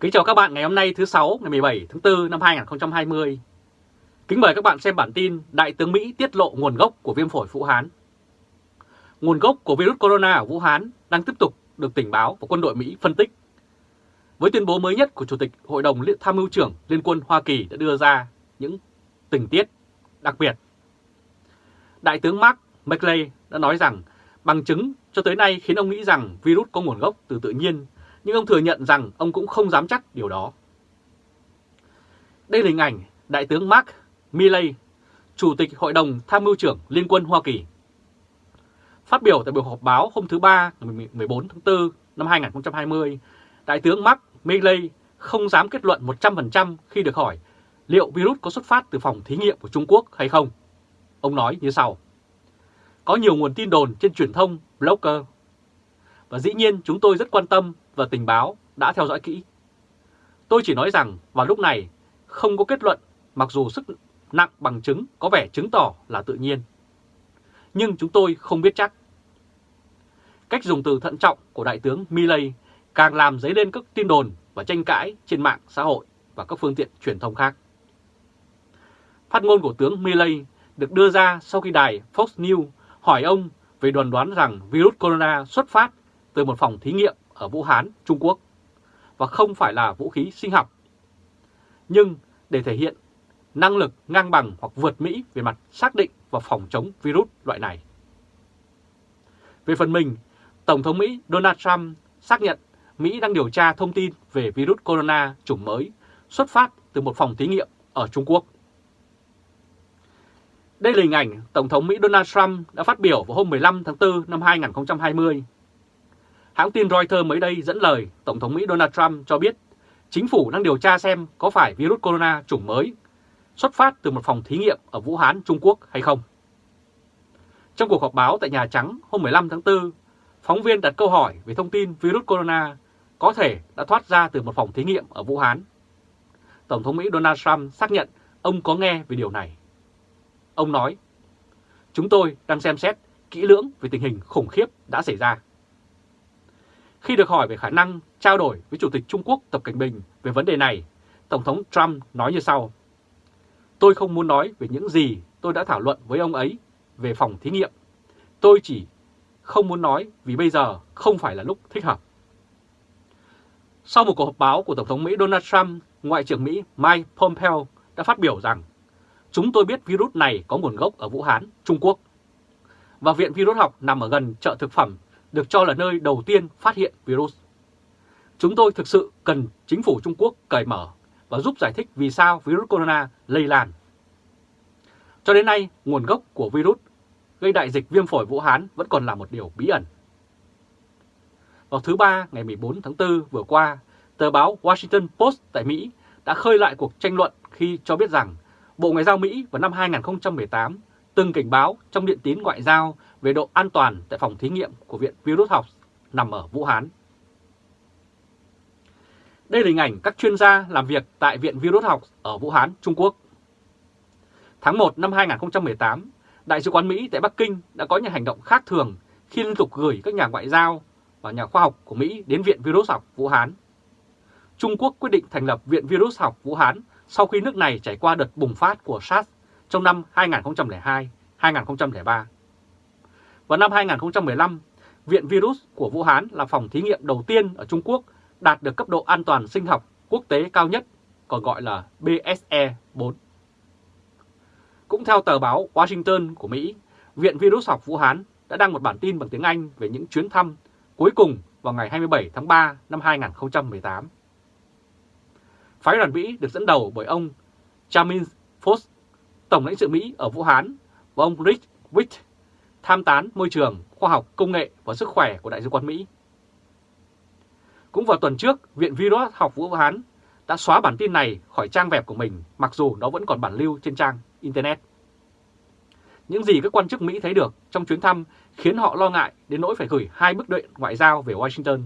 Kính chào các bạn ngày hôm nay thứ sáu, ngày 17 tháng 4 năm 2020. Kính mời các bạn xem bản tin Đại tướng Mỹ tiết lộ nguồn gốc của viêm phổi Vũ Hán. Nguồn gốc của virus corona ở Vũ Hán đang tiếp tục được tình báo và quân đội Mỹ phân tích. Với tuyên bố mới nhất của Chủ tịch Hội đồng Tham mưu trưởng Liên quân Hoa Kỳ đã đưa ra những tình tiết đặc biệt. Đại tướng Mark McLean đã nói rằng, bằng chứng cho tới nay khiến ông nghĩ rằng virus có nguồn gốc từ tự nhiên nhưng ông thừa nhận rằng ông cũng không dám chắc điều đó. Đây là hình ảnh Đại tướng Mark Milley, Chủ tịch Hội đồng Tham mưu trưởng Liên quân Hoa Kỳ. Phát biểu tại buổi họp báo hôm thứ Ba ngày 14 tháng 4 năm 2020, Đại tướng Mark Milley không dám kết luận 100% khi được hỏi liệu virus có xuất phát từ phòng thí nghiệm của Trung Quốc hay không. Ông nói như sau. Có nhiều nguồn tin đồn trên truyền thông, blogger. Và dĩ nhiên chúng tôi rất quan tâm và tình báo đã theo dõi kỹ. Tôi chỉ nói rằng vào lúc này, không có kết luận, mặc dù sức nặng bằng chứng có vẻ chứng tỏ là tự nhiên. Nhưng chúng tôi không biết chắc. Cách dùng từ thận trọng của Đại tướng Milley càng làm dấy lên các tin đồn và tranh cãi trên mạng xã hội và các phương tiện truyền thông khác. Phát ngôn của tướng Milley được đưa ra sau khi đài Fox News hỏi ông về đoàn đoán rằng virus corona xuất phát từ một phòng thí nghiệm ở Vũ Hán, Trung Quốc và không phải là vũ khí sinh học. Nhưng để thể hiện năng lực ngang bằng hoặc vượt Mỹ về mặt xác định và phòng chống virus loại này. Về phần mình, Tổng thống Mỹ Donald Trump xác nhận Mỹ đang điều tra thông tin về virus corona chủng mới xuất phát từ một phòng thí nghiệm ở Trung Quốc. Đây là hình ảnh Tổng thống Mỹ Donald Trump đã phát biểu vào hôm 15 tháng 4 năm 2020 Hãng tin Reuters mới đây dẫn lời Tổng thống Mỹ Donald Trump cho biết chính phủ đang điều tra xem có phải virus corona chủng mới xuất phát từ một phòng thí nghiệm ở Vũ Hán, Trung Quốc hay không. Trong cuộc họp báo tại Nhà Trắng hôm 15 tháng 4, phóng viên đặt câu hỏi về thông tin virus corona có thể đã thoát ra từ một phòng thí nghiệm ở Vũ Hán. Tổng thống Mỹ Donald Trump xác nhận ông có nghe về điều này. Ông nói, chúng tôi đang xem xét kỹ lưỡng về tình hình khủng khiếp đã xảy ra. Khi được hỏi về khả năng trao đổi với Chủ tịch Trung Quốc Tập Cảnh Bình về vấn đề này, Tổng thống Trump nói như sau. Tôi không muốn nói về những gì tôi đã thảo luận với ông ấy về phòng thí nghiệm. Tôi chỉ không muốn nói vì bây giờ không phải là lúc thích hợp. Sau một cuộc họp báo của Tổng thống Mỹ Donald Trump, Ngoại trưởng Mỹ Mike Pompeo đã phát biểu rằng chúng tôi biết virus này có nguồn gốc ở Vũ Hán, Trung Quốc. Và Viện Virus học nằm ở gần chợ thực phẩm được cho là nơi đầu tiên phát hiện virus. Chúng tôi thực sự cần chính phủ Trung Quốc cởi mở và giúp giải thích vì sao virus corona lây lan. Cho đến nay, nguồn gốc của virus gây đại dịch viêm phổi Vũ Hán vẫn còn là một điều bí ẩn. Vào thứ Ba ngày 14 tháng 4 vừa qua, tờ báo Washington Post tại Mỹ đã khơi lại cuộc tranh luận khi cho biết rằng Bộ Ngoại giao Mỹ vào năm 2018 từng cảnh báo trong điện tín ngoại giao về độ an toàn tại phòng thí nghiệm của Viện Virus học nằm ở Vũ Hán. Đây là hình ảnh các chuyên gia làm việc tại Viện Virus học ở Vũ Hán, Trung Quốc. Tháng 1 năm 2018, Đại sứ quán Mỹ tại Bắc Kinh đã có những hành động khác thường khi liên tục gửi các nhà ngoại giao và nhà khoa học của Mỹ đến Viện Virus học Vũ Hán. Trung Quốc quyết định thành lập Viện Virus học Vũ Hán sau khi nước này trải qua đợt bùng phát của SARS trong năm 2002-2003. Vào năm 2015, Viện Virus của Vũ Hán là phòng thí nghiệm đầu tiên ở Trung Quốc đạt được cấp độ an toàn sinh học quốc tế cao nhất, còn gọi là BSE 4. Cũng theo tờ báo Washington của Mỹ, Viện Virus học Vũ Hán đã đăng một bản tin bằng tiếng Anh về những chuyến thăm cuối cùng vào ngày 27 tháng 3 năm 2018. Phái đoàn Mỹ được dẫn đầu bởi ông charmin Foss, Tổng lãnh sự Mỹ ở Vũ Hán, và ông Rick Witt, tham tán môi trường, khoa học, công nghệ và sức khỏe của Đại sứ quán Mỹ. Cũng vào tuần trước, Viện Virus học Vũ Hán đã xóa bản tin này khỏi trang web của mình mặc dù nó vẫn còn bản lưu trên trang Internet. Những gì các quan chức Mỹ thấy được trong chuyến thăm khiến họ lo ngại đến nỗi phải gửi hai bức điện ngoại giao về Washington.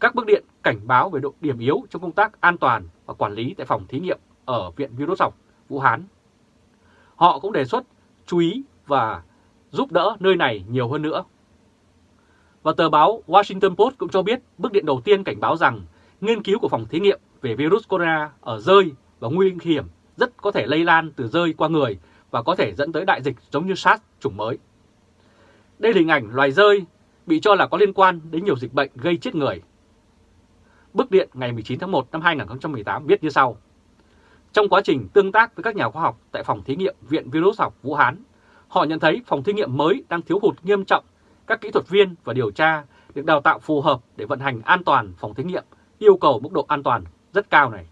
Các bức điện cảnh báo về độ điểm yếu trong công tác an toàn và quản lý tại phòng thí nghiệm ở Viện Virus học Vũ Hán. Họ cũng đề xuất chú ý và giúp đỡ nơi này nhiều hơn nữa. Và tờ báo Washington Post cũng cho biết bức điện đầu tiên cảnh báo rằng nghiên cứu của phòng thí nghiệm về virus corona ở rơi và nguy hiểm rất có thể lây lan từ rơi qua người và có thể dẫn tới đại dịch giống như SARS chủng mới. Đây là hình ảnh loài rơi bị cho là có liên quan đến nhiều dịch bệnh gây chết người. Bức điện ngày 19 tháng 1 năm 2018 viết như sau. Trong quá trình tương tác với các nhà khoa học tại phòng thí nghiệm Viện Virus học Vũ Hán, họ nhận thấy phòng thí nghiệm mới đang thiếu hụt nghiêm trọng các kỹ thuật viên và điều tra được đào tạo phù hợp để vận hành an toàn phòng thí nghiệm yêu cầu mức độ an toàn rất cao này.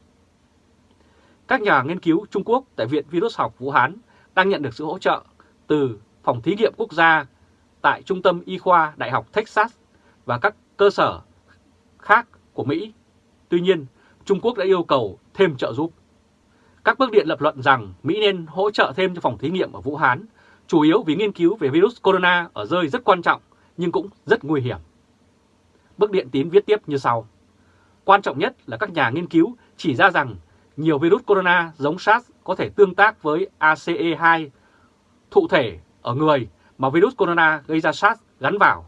Các nhà nghiên cứu Trung Quốc tại Viện Virus học Vũ Hán đang nhận được sự hỗ trợ từ Phòng Thí nghiệm Quốc gia tại Trung tâm Y khoa Đại học Texas và các cơ sở khác của Mỹ. Tuy nhiên, Trung Quốc đã yêu cầu thêm trợ giúp. Các bước điện lập luận rằng Mỹ nên hỗ trợ thêm cho phòng thí nghiệm ở Vũ Hán, chủ yếu vì nghiên cứu về virus corona ở rơi rất quan trọng nhưng cũng rất nguy hiểm. bước điện tín viết tiếp như sau. Quan trọng nhất là các nhà nghiên cứu chỉ ra rằng nhiều virus corona giống SARS có thể tương tác với ACE2 thụ thể ở người mà virus corona gây ra SARS gắn vào.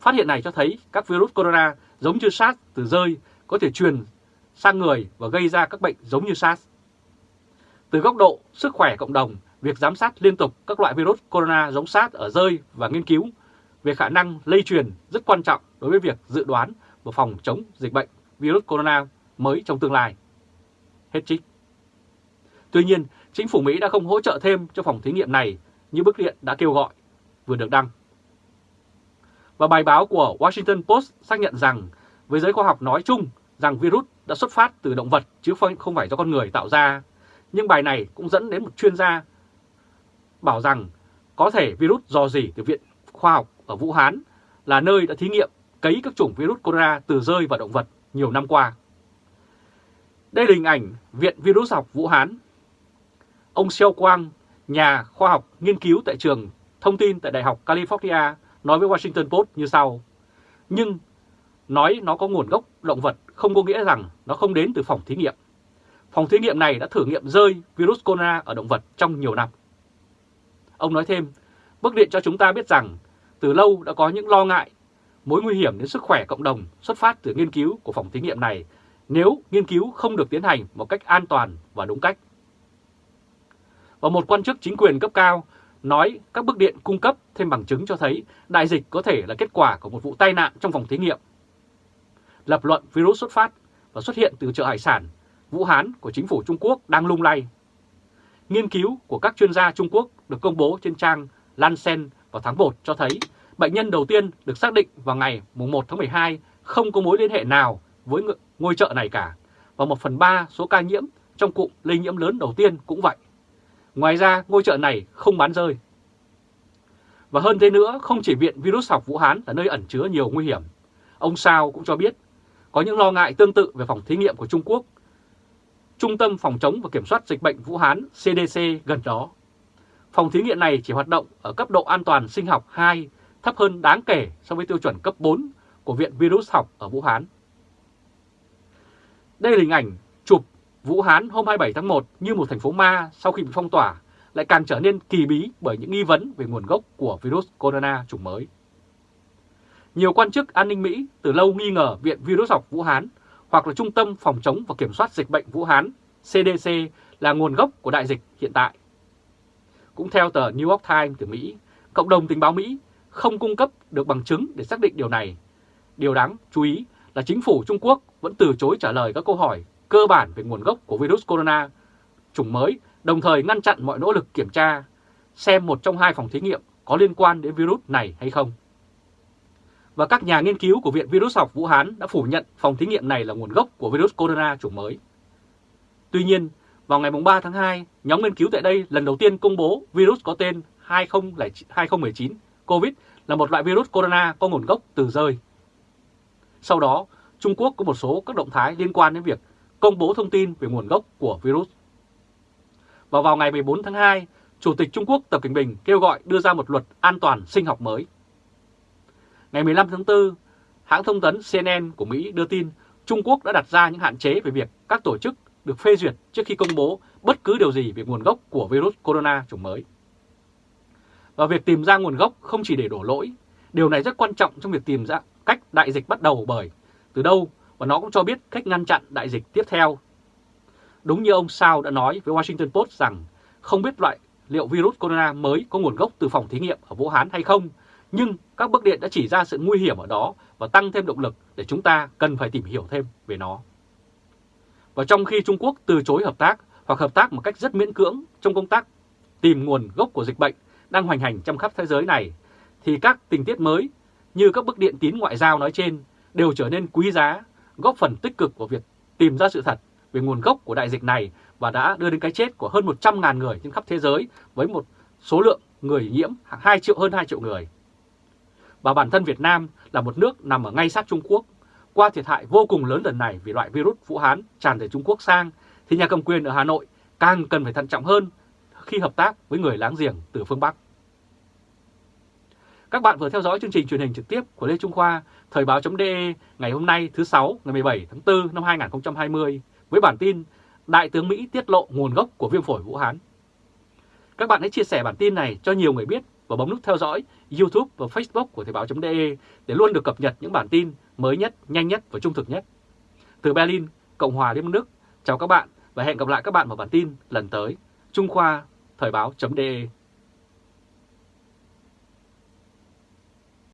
Phát hiện này cho thấy các virus corona giống như SARS từ rơi có thể truyền sang người và gây ra các bệnh giống như SARS. Từ góc độ sức khỏe cộng đồng, việc giám sát liên tục các loại virus corona giống sát ở rơi và nghiên cứu về khả năng lây truyền rất quan trọng đối với việc dự đoán và phòng chống dịch bệnh virus corona mới trong tương lai. Hết trích. Tuy nhiên, chính phủ Mỹ đã không hỗ trợ thêm cho phòng thí nghiệm này như bức điện đã kêu gọi, vừa được đăng. Và bài báo của Washington Post xác nhận rằng với giới khoa học nói chung rằng virus đã xuất phát từ động vật chứ không phải do con người tạo ra. Nhưng bài này cũng dẫn đến một chuyên gia bảo rằng có thể virus do gì từ Viện Khoa học ở Vũ Hán là nơi đã thí nghiệm cấy các chủng virus corona từ rơi vào động vật nhiều năm qua. Đây là hình ảnh Viện Virus học Vũ Hán. Ông Xiao Quang, nhà khoa học nghiên cứu tại trường thông tin tại Đại học California nói với Washington Post như sau. Nhưng nói nó có nguồn gốc động vật không có nghĩa rằng nó không đến từ phòng thí nghiệm. Phòng thí nghiệm này đã thử nghiệm rơi virus corona ở động vật trong nhiều năm. Ông nói thêm, bức điện cho chúng ta biết rằng từ lâu đã có những lo ngại mối nguy hiểm đến sức khỏe cộng đồng xuất phát từ nghiên cứu của phòng thí nghiệm này nếu nghiên cứu không được tiến hành một cách an toàn và đúng cách. Và một quan chức chính quyền cấp cao nói các bức điện cung cấp thêm bằng chứng cho thấy đại dịch có thể là kết quả của một vụ tai nạn trong phòng thí nghiệm. Lập luận virus xuất phát và xuất hiện từ chợ hải sản Vũ Hán của chính phủ Trung Quốc đang lung lay. Nghiên cứu của các chuyên gia Trung Quốc được công bố trên trang Lancet vào tháng 1 cho thấy bệnh nhân đầu tiên được xác định vào ngày 1 tháng 12 không có mối liên hệ nào với ngôi chợ này cả, và 1 phần 3 số ca nhiễm trong cụm lây nhiễm lớn đầu tiên cũng vậy. Ngoài ra, ngôi chợ này không bán rơi. Và hơn thế nữa, không chỉ Viện Virus học Vũ Hán là nơi ẩn chứa nhiều nguy hiểm. Ông Sao cũng cho biết, có những lo ngại tương tự về phòng thí nghiệm của Trung Quốc. Trung tâm Phòng chống và Kiểm soát Dịch bệnh Vũ Hán CDC gần đó. Phòng thí nghiệm này chỉ hoạt động ở cấp độ an toàn sinh học 2, thấp hơn đáng kể so với tiêu chuẩn cấp 4 của Viện Virus học ở Vũ Hán. Đây là hình ảnh chụp Vũ Hán hôm 27 tháng 1 như một thành phố ma sau khi bị phong tỏa, lại càng trở nên kỳ bí bởi những nghi vấn về nguồn gốc của virus corona chủng mới. Nhiều quan chức an ninh Mỹ từ lâu nghi ngờ Viện Virus học Vũ Hán hoặc là Trung tâm Phòng chống và Kiểm soát Dịch bệnh Vũ Hán CDC là nguồn gốc của đại dịch hiện tại. Cũng theo tờ New York Times từ Mỹ, cộng đồng tình báo Mỹ không cung cấp được bằng chứng để xác định điều này. Điều đáng chú ý là chính phủ Trung Quốc vẫn từ chối trả lời các câu hỏi cơ bản về nguồn gốc của virus corona chủng mới, đồng thời ngăn chặn mọi nỗ lực kiểm tra xem một trong hai phòng thí nghiệm có liên quan đến virus này hay không. Và các nhà nghiên cứu của Viện Virus học Vũ Hán đã phủ nhận phòng thí nghiệm này là nguồn gốc của virus corona chủng mới. Tuy nhiên, vào ngày 3 tháng 2, nhóm nghiên cứu tại đây lần đầu tiên công bố virus có tên 2019 COVID là một loại virus corona có nguồn gốc từ rơi. Sau đó, Trung Quốc có một số các động thái liên quan đến việc công bố thông tin về nguồn gốc của virus. Và vào ngày 14 tháng 2, Chủ tịch Trung Quốc Tập Cảnh Bình kêu gọi đưa ra một luật an toàn sinh học mới. Ngày 15 tháng 4, hãng thông tấn CNN của Mỹ đưa tin Trung Quốc đã đặt ra những hạn chế về việc các tổ chức được phê duyệt trước khi công bố bất cứ điều gì về nguồn gốc của virus corona chủng mới. Và việc tìm ra nguồn gốc không chỉ để đổ lỗi, điều này rất quan trọng trong việc tìm ra cách đại dịch bắt đầu bởi từ đâu và nó cũng cho biết cách ngăn chặn đại dịch tiếp theo. Đúng như ông Sao đã nói với Washington Post rằng không biết loại liệu virus corona mới có nguồn gốc từ phòng thí nghiệm ở Vũ Hán hay không, nhưng các bức điện đã chỉ ra sự nguy hiểm ở đó và tăng thêm động lực để chúng ta cần phải tìm hiểu thêm về nó. Và trong khi Trung Quốc từ chối hợp tác hoặc hợp tác một cách rất miễn cưỡng trong công tác tìm nguồn gốc của dịch bệnh đang hoành hành trong khắp thế giới này, thì các tình tiết mới như các bức điện tín ngoại giao nói trên đều trở nên quý giá, góp phần tích cực của việc tìm ra sự thật về nguồn gốc của đại dịch này và đã đưa đến cái chết của hơn 100.000 người trên khắp thế giới với một số lượng người nhiễm 2 triệu hơn 2 triệu người. Và bản thân Việt Nam là một nước nằm ở ngay sát Trung Quốc, qua thiệt hại vô cùng lớn lần này vì loại virus Vũ Hán tràn từ Trung Quốc sang, thì nhà cầm quyền ở Hà Nội càng cần phải thận trọng hơn khi hợp tác với người láng giềng từ phương Bắc. Các bạn vừa theo dõi chương trình truyền hình trực tiếp của Lê Trung Khoa, Thời báo.de ngày hôm nay thứ sáu ngày 17 tháng 4 năm 2020 với bản tin Đại tướng Mỹ tiết lộ nguồn gốc của viêm phổi Vũ Hán. Các bạn hãy chia sẻ bản tin này cho nhiều người biết và bấm nút theo dõi YouTube và Facebook của Thời báo.de để luôn được cập nhật những bản tin mới nhất, nhanh nhất và trung thực nhất. Từ Berlin, Cộng hòa Liên bang Đức, chào các bạn và hẹn gặp lại các bạn vào bản tin lần tới. Trung Khoa, Thời báo.de